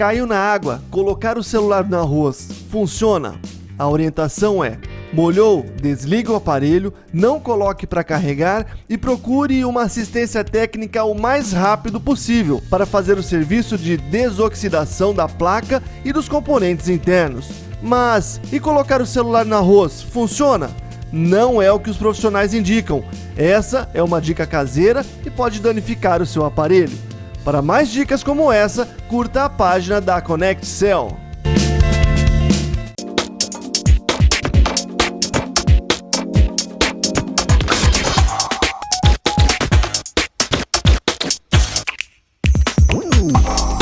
Caiu na água, colocar o celular no arroz, funciona? A orientação é: molhou, desliga o aparelho, não coloque para carregar e procure uma assistência técnica o mais rápido possível para fazer o serviço de desoxidação da placa e dos componentes internos. Mas e colocar o celular no arroz, funciona? Não é o que os profissionais indicam. Essa é uma dica caseira e pode danificar o seu aparelho. Para mais dicas como essa, curta a página da Connect Cell. Ooh.